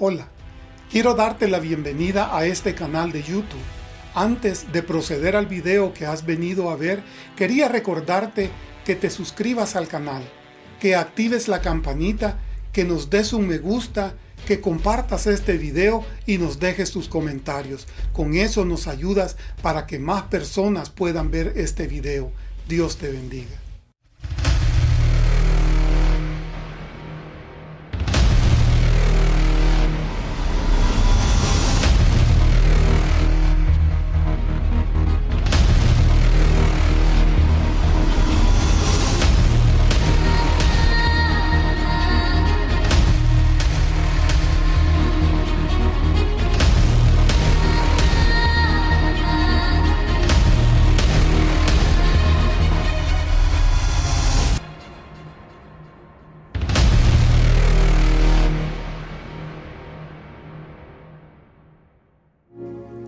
Hola, quiero darte la bienvenida a este canal de YouTube. Antes de proceder al video que has venido a ver, quería recordarte que te suscribas al canal, que actives la campanita, que nos des un me gusta, que compartas este video y nos dejes tus comentarios. Con eso nos ayudas para que más personas puedan ver este video. Dios te bendiga.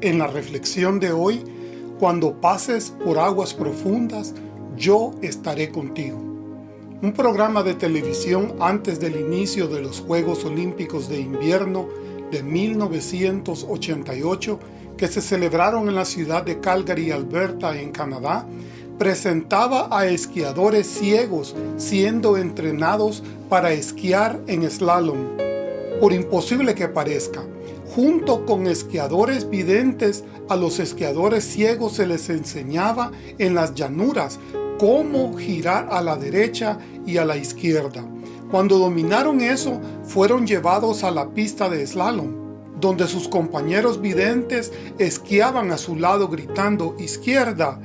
En la reflexión de hoy, cuando pases por aguas profundas, yo estaré contigo. Un programa de televisión antes del inicio de los Juegos Olímpicos de Invierno de 1988 que se celebraron en la ciudad de Calgary, Alberta, en Canadá, presentaba a esquiadores ciegos siendo entrenados para esquiar en slalom. Por imposible que parezca, Junto con esquiadores videntes, a los esquiadores ciegos se les enseñaba en las llanuras cómo girar a la derecha y a la izquierda. Cuando dominaron eso, fueron llevados a la pista de slalom, donde sus compañeros videntes esquiaban a su lado gritando izquierda,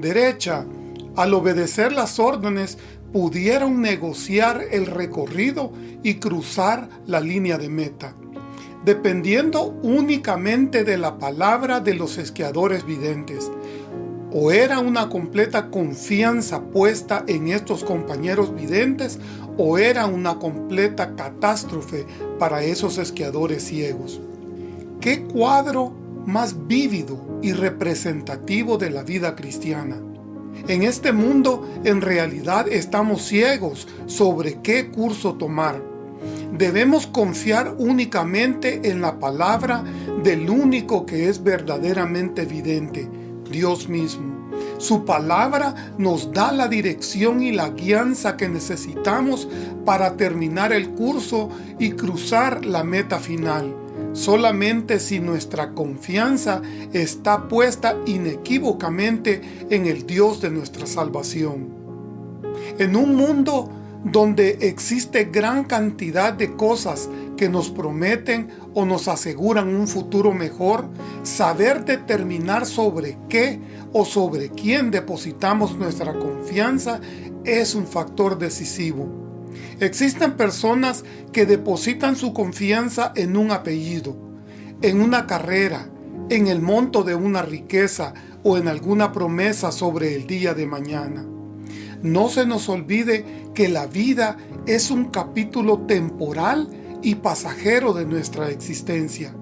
derecha. Al obedecer las órdenes, pudieron negociar el recorrido y cruzar la línea de meta dependiendo únicamente de la palabra de los esquiadores videntes. O era una completa confianza puesta en estos compañeros videntes, o era una completa catástrofe para esos esquiadores ciegos. ¿Qué cuadro más vívido y representativo de la vida cristiana? En este mundo en realidad estamos ciegos sobre qué curso tomar Debemos confiar únicamente en la palabra del único que es verdaderamente evidente, Dios mismo. Su palabra nos da la dirección y la guianza que necesitamos para terminar el curso y cruzar la meta final. Solamente si nuestra confianza está puesta inequívocamente en el Dios de nuestra salvación. En un mundo donde existe gran cantidad de cosas que nos prometen o nos aseguran un futuro mejor, saber determinar sobre qué o sobre quién depositamos nuestra confianza es un factor decisivo. Existen personas que depositan su confianza en un apellido, en una carrera, en el monto de una riqueza o en alguna promesa sobre el día de mañana. No se nos olvide que la vida es un capítulo temporal y pasajero de nuestra existencia.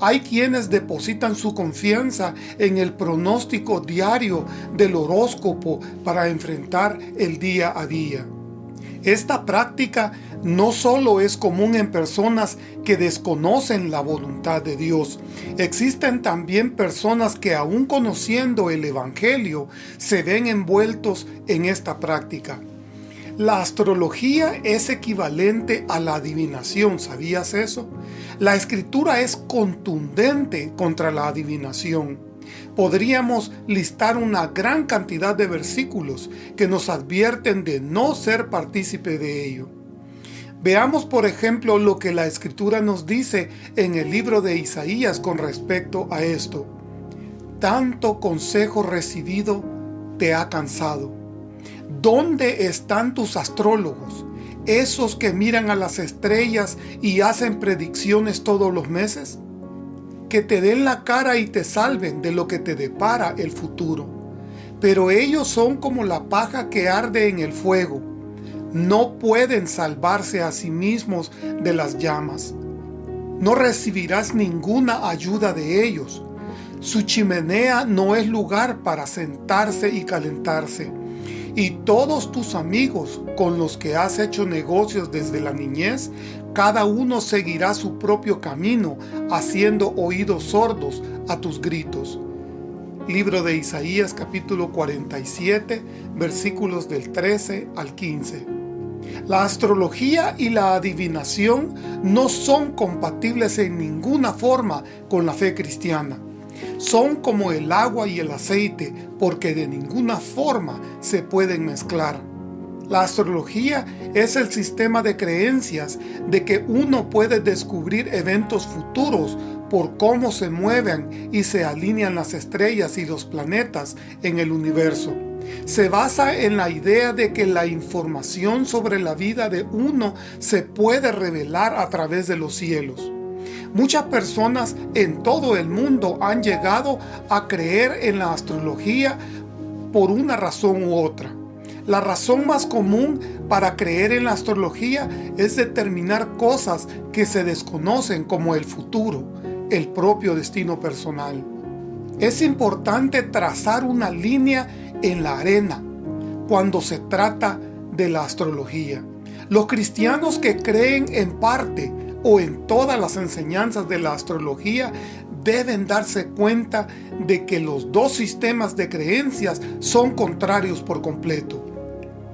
Hay quienes depositan su confianza en el pronóstico diario del horóscopo para enfrentar el día a día. Esta práctica no solo es común en personas que desconocen la voluntad de Dios, existen también personas que aún conociendo el Evangelio se ven envueltos en esta práctica. La astrología es equivalente a la adivinación, ¿sabías eso? La escritura es contundente contra la adivinación podríamos listar una gran cantidad de versículos que nos advierten de no ser partícipe de ello. Veamos por ejemplo lo que la Escritura nos dice en el libro de Isaías con respecto a esto. Tanto consejo recibido te ha cansado. ¿Dónde están tus astrólogos? Esos que miran a las estrellas y hacen predicciones todos los meses que te den la cara y te salven de lo que te depara el futuro. Pero ellos son como la paja que arde en el fuego. No pueden salvarse a sí mismos de las llamas. No recibirás ninguna ayuda de ellos. Su chimenea no es lugar para sentarse y calentarse. Y todos tus amigos con los que has hecho negocios desde la niñez Cada uno seguirá su propio camino, haciendo oídos sordos a tus gritos. Libro de Isaías capítulo 47, versículos del 13 al 15. La astrología y la adivinación no son compatibles en ninguna forma con la fe cristiana. Son como el agua y el aceite porque de ninguna forma se pueden mezclar. La astrología es el sistema de creencias de que uno puede descubrir eventos futuros por cómo se mueven y se alinean las estrellas y los planetas en el universo. Se basa en la idea de que la información sobre la vida de uno se puede revelar a través de los cielos. Muchas personas en todo el mundo han llegado a creer en la astrología por una razón u otra. La razón más común para creer en la astrología es determinar cosas que se desconocen como el futuro, el propio destino personal. Es importante trazar una línea en la arena cuando se trata de la astrología. Los cristianos que creen en parte o en todas las enseñanzas de la astrología deben darse cuenta de que los dos sistemas de creencias son contrarios por completo.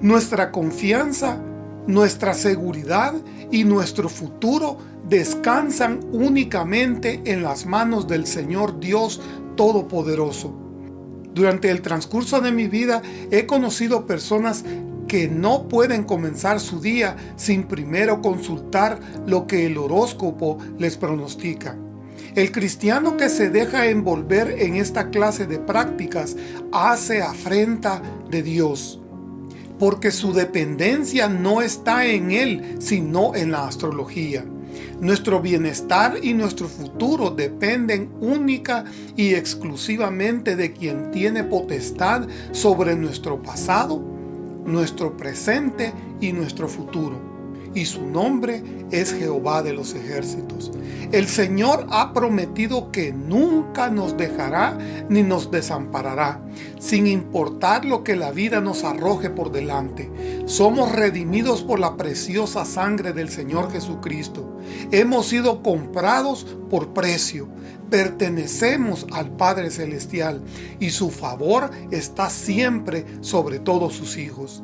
Nuestra confianza, nuestra seguridad y nuestro futuro descansan únicamente en las manos del Señor Dios Todopoderoso. Durante el transcurso de mi vida he conocido personas que no pueden comenzar su día sin primero consultar lo que el horóscopo les pronostica. El cristiano que se deja envolver en esta clase de prácticas hace afrenta de Dios porque su dependencia no está en Él, sino en la astrología. Nuestro bienestar y nuestro futuro dependen única y exclusivamente de quien tiene potestad sobre nuestro pasado, nuestro presente y nuestro futuro y su nombre es Jehová de los ejércitos. El Señor ha prometido que nunca nos dejará ni nos desamparará, sin importar lo que la vida nos arroje por delante. Somos redimidos por la preciosa sangre del Señor Jesucristo. Hemos sido comprados por precio. Pertenecemos al Padre Celestial y su favor está siempre sobre todos sus hijos.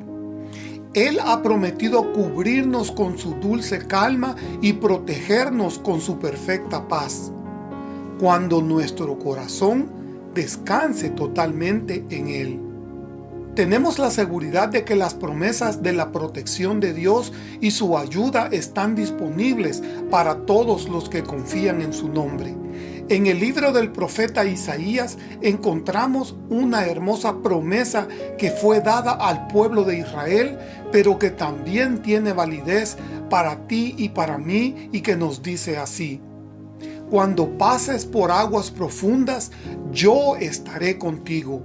Él ha prometido cubrirnos con su dulce calma y protegernos con su perfecta paz. Cuando nuestro corazón descanse totalmente en Él. Tenemos la seguridad de que las promesas de la protección de Dios y su ayuda están disponibles para todos los que confían en su nombre. En el libro del profeta Isaías encontramos una hermosa promesa que fue dada al pueblo de Israel, pero que también tiene validez para ti y para mí y que nos dice así. Cuando pases por aguas profundas, yo estaré contigo.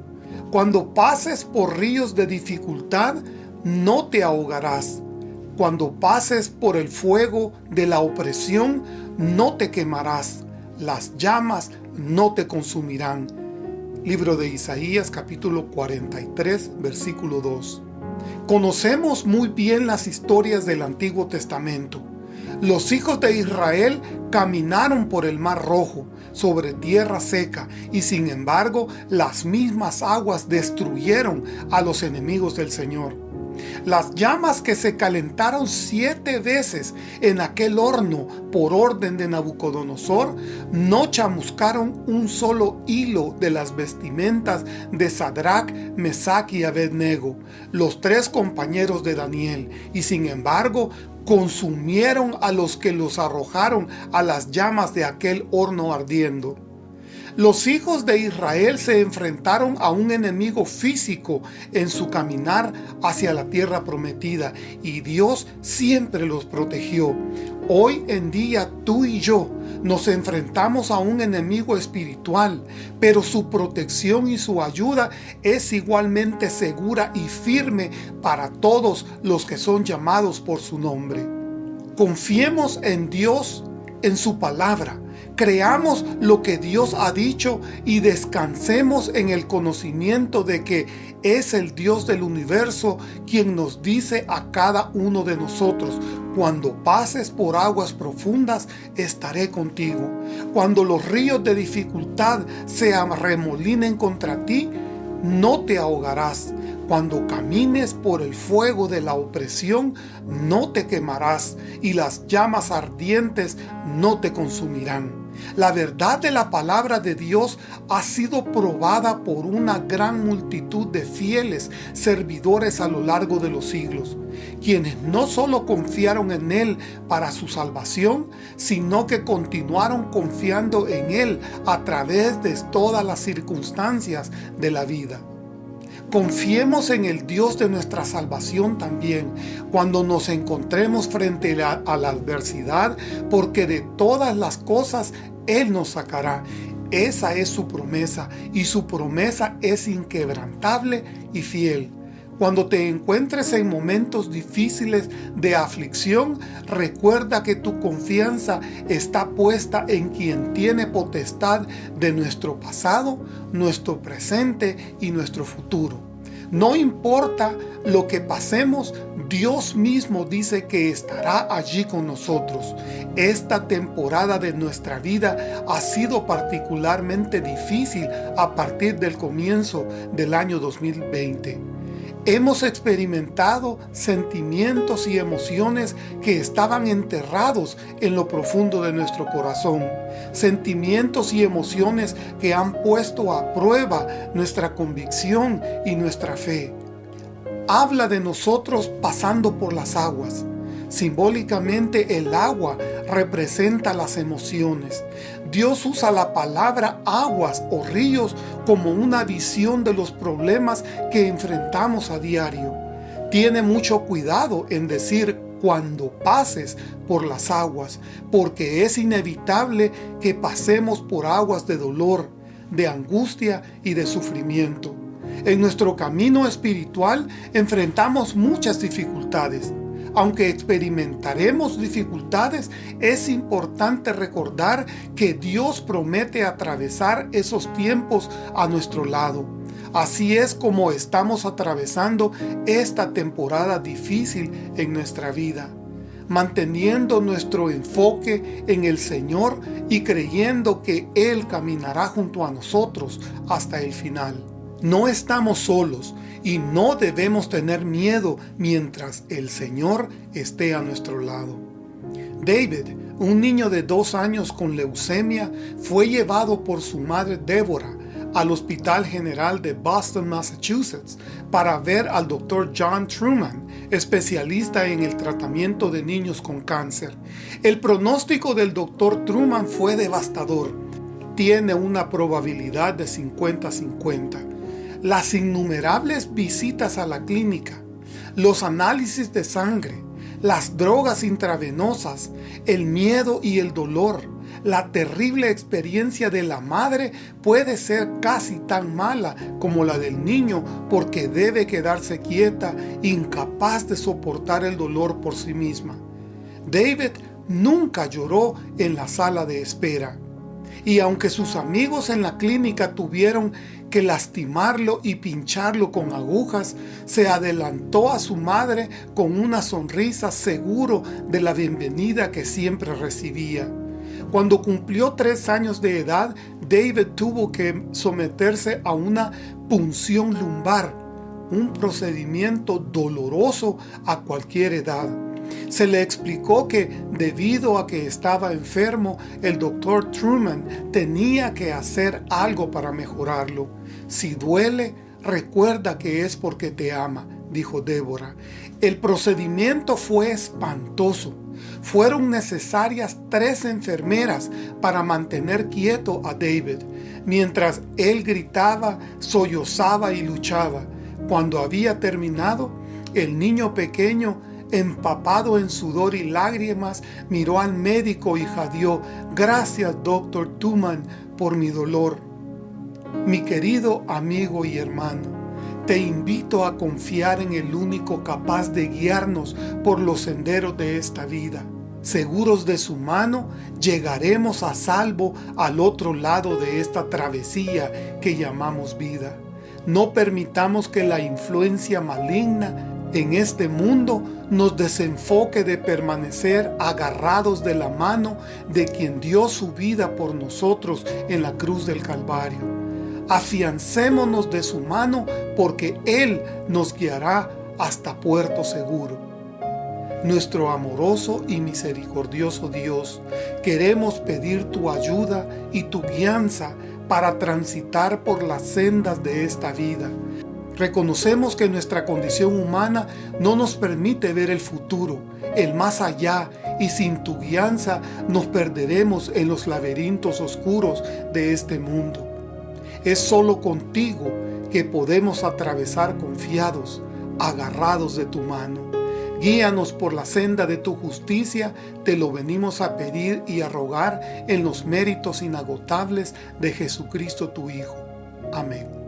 Cuando pases por ríos de dificultad, no te ahogarás. Cuando pases por el fuego de la opresión, no te quemarás las llamas no te consumirán. Libro de Isaías capítulo 43 versículo 2. Conocemos muy bien las historias del Antiguo Testamento. Los hijos de Israel caminaron por el Mar Rojo, sobre tierra seca, y sin embargo las mismas aguas destruyeron a los enemigos del Señor. Las llamas que se calentaron siete veces en aquel horno por orden de Nabucodonosor no chamuscaron un solo hilo de las vestimentas de Sadrach, Mesach y Abednego, los tres compañeros de Daniel, y sin embargo consumieron a los que los arrojaron a las llamas de aquel horno ardiendo. Los hijos de Israel se enfrentaron a un enemigo físico en su caminar hacia la tierra prometida y Dios siempre los protegió. Hoy en día tú y yo nos enfrentamos a un enemigo espiritual, pero su protección y su ayuda es igualmente segura y firme para todos los que son llamados por su nombre. Confiemos en Dios, en su palabra, Creamos lo que Dios ha dicho y descansemos en el conocimiento de que es el Dios del universo quien nos dice a cada uno de nosotros, cuando pases por aguas profundas, estaré contigo. Cuando los ríos de dificultad se arremolinen contra ti, no te ahogarás. Cuando camines por el fuego de la opresión, no te quemarás, y las llamas ardientes no te consumirán. La verdad de la palabra de Dios ha sido probada por una gran multitud de fieles servidores a lo largo de los siglos, quienes no solo confiaron en Él para su salvación, sino que continuaron confiando en Él a través de todas las circunstancias de la vida. Confiemos en el Dios de nuestra salvación también cuando nos encontremos frente a, la adversidad, porque de todas las cosas Él nos sacará. Esa es su promesa y su promesa es inquebrantable y fiel. Cuando te encuentres en momentos difíciles de aflicción, recuerda que tu confianza está puesta en quien tiene potestad de nuestro pasado, nuestro presente y nuestro futuro. No importa lo que pasemos, Dios mismo dice que estará allí con nosotros. Esta temporada de nuestra vida ha sido particularmente difícil a partir del comienzo del año 2020. Hemos experimentado sentimientos y emociones que estaban enterrados en lo profundo de nuestro corazón. Sentimientos y emociones que han puesto a prueba nuestra convicción y nuestra fe. Habla de nosotros pasando por las aguas. Simbólicamente el agua representa las emociones. Dios usa la palabra aguas o ríos como una visión de los problemas que enfrentamos a diario. Tiene mucho cuidado en decir cuando pases por las aguas, porque es inevitable que pasemos por aguas de dolor, de angustia y de sufrimiento. En nuestro camino espiritual enfrentamos muchas dificultades, aunque experimentaremos dificultades, es importante recordar que Dios promete atravesar esos tiempos a nuestro lado. Así es como estamos atravesando esta temporada difícil en nuestra vida manteniendo nuestro enfoque en el Señor y creyendo que Él caminará junto a nosotros hasta el final. No estamos solos y no debemos tener miedo mientras el Señor esté a nuestro lado. David, un niño de dos años con leucemia, fue llevado por su madre Débora al Hospital General de Boston, Massachusetts, para ver al Dr. John Truman, especialista en el tratamiento de niños con cáncer. El pronóstico del Dr. Truman fue devastador. Tiene una probabilidad de 50-50 las innumerables visitas a la clínica, los análisis de sangre, las drogas intravenosas, el miedo y el dolor, la terrible experiencia de la madre puede ser casi tan mala como la del niño porque debe quedarse quieta, incapaz de soportar el dolor por sí misma. David nunca lloró en la sala de espera. Y aunque sus amigos en la clínica tuvieron que lastimarlo y pincharlo con agujas, se adelantó a su madre con una sonrisa seguro de la bienvenida que siempre recibía. Cuando cumplió tres años de edad, David tuvo que someterse a una punción lumbar, un procedimiento doloroso a cualquier edad. Se le explicó que debido a que estaba enfermo, el doctor Truman tenía que hacer algo para mejorarlo. Si duele, recuerda que es porque te ama, dijo Débora. El procedimiento fue espantoso. Fueron necesarias tres enfermeras para mantener quieto a David, mientras él gritaba, sollozaba y luchaba. Cuando había terminado, el niño pequeño empapado en sudor y lágrimas, miró al médico y jadeó, gracias doctor Tuman por mi dolor. Mi querido amigo y hermano, te invito a confiar en el único capaz de guiarnos por los senderos de esta vida. Seguros de su mano, llegaremos a salvo al otro lado de esta travesía que llamamos vida. No permitamos que la influencia maligna en este mundo nos desenfoque de permanecer agarrados de la mano de quien dio su vida por nosotros en la cruz del Calvario. Afiancémonos de su mano porque Él nos guiará hasta puerto seguro. Nuestro amoroso y misericordioso Dios, queremos pedir tu ayuda y tu guianza para transitar por las sendas de esta vida, Reconocemos que nuestra condición humana no nos permite ver el futuro, el más allá, y sin tu guianza nos perderemos en los laberintos oscuros de este mundo. Es solo contigo que podemos atravesar confiados, agarrados de tu mano. Guíanos por la senda de tu justicia, te lo venimos a pedir y a rogar en los méritos inagotables de Jesucristo tu Hijo. Amén.